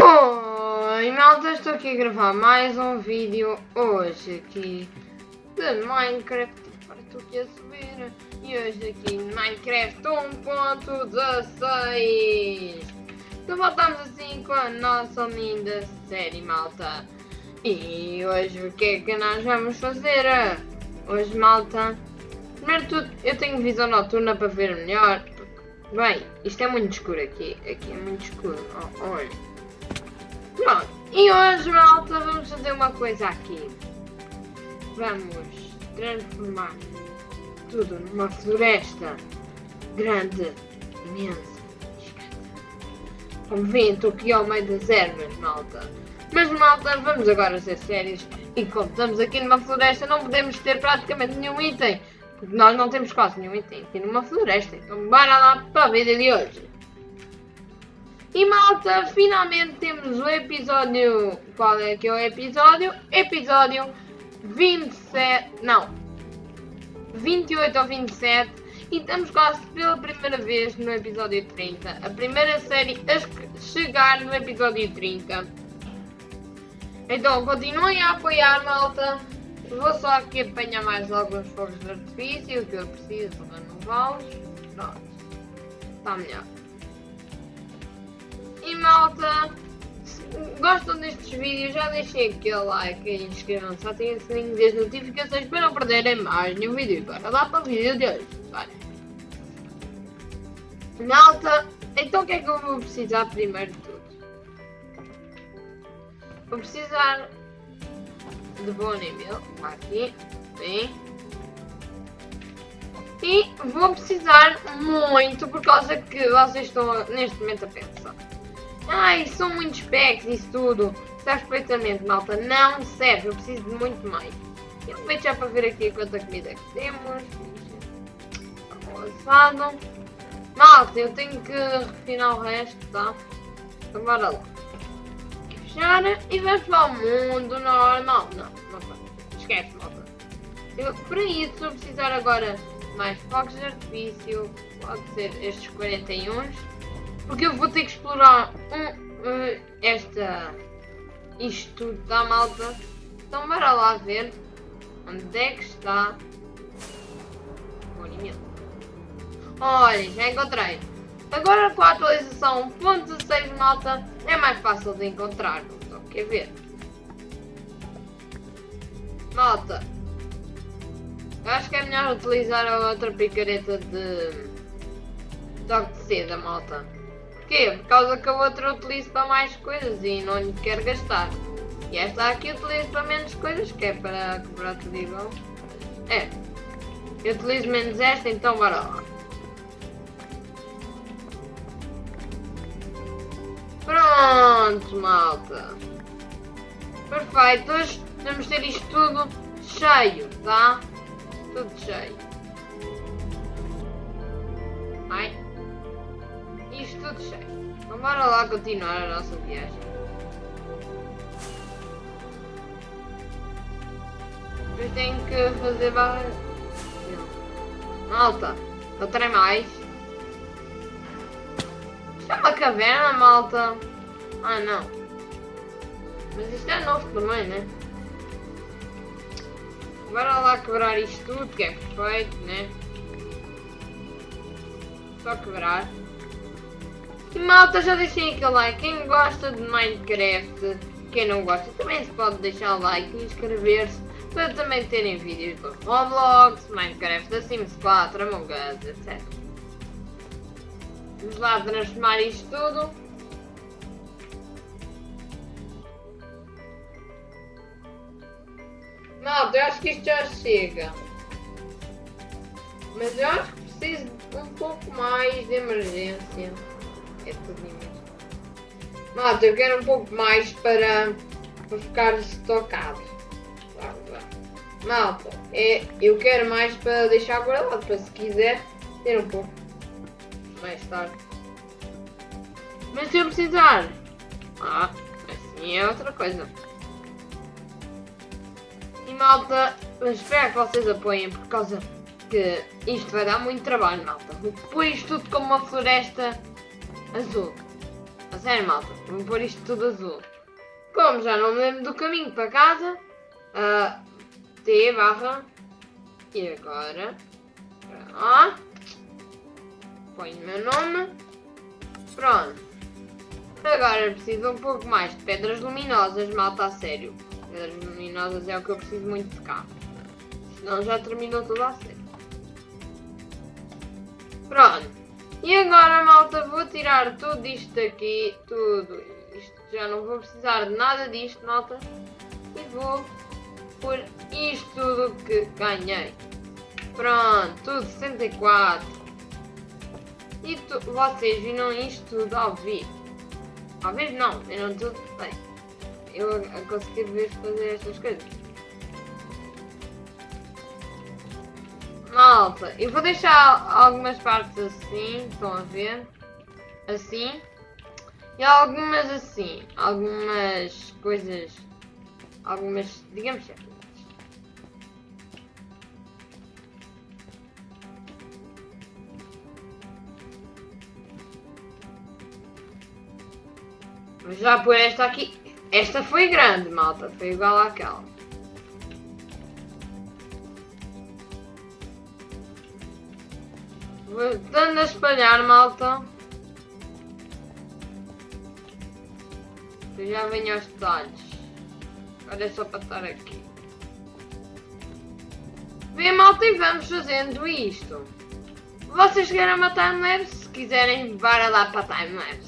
Oi malta, estou aqui a gravar mais um vídeo hoje aqui de Minecraft. Para tu que a subir. E hoje aqui em Minecraft 1.16 Então voltamos assim com a nossa linda série malta. E hoje o que é que nós vamos fazer? Hoje malta, primeiro tudo eu tenho visão noturna para ver melhor. Bem, isto é muito escuro aqui, aqui é muito escuro, oh, olha Pronto, e hoje, malta, vamos fazer uma coisa aqui. Vamos transformar tudo numa floresta grande, imensa, gigante. Como vêem, estou aqui ao meio das ervas, malta. Mas, malta, vamos agora ser sérios. E como estamos aqui numa floresta, não podemos ter praticamente nenhum item. Porque nós não temos quase nenhum item aqui numa floresta. Então, bora lá para a vida de hoje. E malta, finalmente temos o episódio. Qual é que é o episódio? Episódio 27. Não. 28 ou 27. E estamos quase pela primeira vez no episódio 30. A primeira série a chegar no episódio 30. Então continuem a apoiar, malta. Vou só aqui apanhar mais alguns fogos de artifício que eu preciso renová-los. Pronto. Está melhor. Malta, se gostam destes vídeos, já deixem aquele like e inscrevam-se, ativem o sininho das notificações para não perderem mais nenhum vídeo. Bora lá para o vídeo de hoje. Bora. Malta, então o que é que eu vou precisar primeiro de tudo? Vou precisar de bone mil, aqui, bem. E vou precisar muito por causa que vocês estão neste momento a pensar. Ai, são muitos packs isso tudo. Sabes perfeitamente, malta. Não serve, eu preciso de muito mais. E aproveito já para ver aqui quanta comida que temos. Assado. Malta, eu tenho que refinar o resto, tá? Então bora lá. Fechar e vamos para o mundo normal. Não, não vai. Esquece, malta. Eu, para isso, vou precisar agora mais fogos de artifício. Pode ser estes 41 porque eu vou ter que explorar um, um, esta. Isto tudo da malta. Então bora lá ver onde é que está alimento. Olha, já encontrei. Agora com a atualização 1.16 malta é mais fácil de encontrar. Só quer ver. Malta. Acho que é melhor utilizar a outra picareta de toque de seda, malta. Porquê? Por causa que a outra utilizo para mais coisas e não lhe quero gastar. E esta aqui utilizo para menos coisas, que é para quebrar tudo igual. É. Eu utilizo menos esta, então bora lá. Pronto, malta. Perfeito. Hoje vamos ter isto tudo cheio, tá? Tudo cheio. Tudo cheio. Então bora lá continuar a nossa viagem. Depois tenho que fazer barra... Malta, não tem mais. Isto é uma caverna, malta. Ah, não. Mas isto é novo também, né? Bora lá quebrar isto tudo, que é perfeito, né? Só quebrar. Malta, já deixem aquele like. Quem gosta de Minecraft, quem não gosta, também se pode deixar o like e inscrever-se para também terem vídeos do Roblox, Minecraft, The Sims 4, Among Us, etc. Vamos lá transformar isto tudo. Malta, eu acho que isto já chega. Mas eu acho que preciso um pouco mais de emergência é tudo mesmo. Malta, eu quero um pouco mais para, para ficar estocado. Malta, é, eu quero mais para deixar guardado, para se quiser ter um pouco mais tarde. Mas se eu precisar, ah, assim é outra coisa. E malta, espero que vocês apoiem por causa que isto vai dar muito trabalho, malta. Depois tudo como uma floresta azul. A sério, malta. Vou pôr isto tudo azul. Como já não me lembro do caminho para casa, ah, T barra. E agora. Ó. Ponho o meu nome. Pronto. Agora preciso um pouco mais de pedras luminosas, malta a sério. Pedras luminosas é o que eu preciso muito de cá. Senão já terminou tudo a sério. Pronto. E agora, malta, tirar tudo isto aqui, tudo isto. Já não vou precisar de nada disto, malta. E vou por isto tudo que ganhei. Pronto, tudo 64. E tu, vocês viram isto tudo ao vivo. Vivo não, viram tudo bem. Eu a, a conseguir ver fazer estas coisas. Malta, eu vou deixar algumas partes assim, estão a ver? Assim. E algumas assim. Algumas coisas. Algumas, digamos. Vou já pôr esta aqui. Esta foi grande, malta. Foi igual àquela. Voltando a espalhar, malta. Eu já venho aos detalhes. É só para estar aqui. Vem, malta, e vamos fazendo isto. Vocês querem uma timelapse? Se quiserem, bora lá para a timelapse.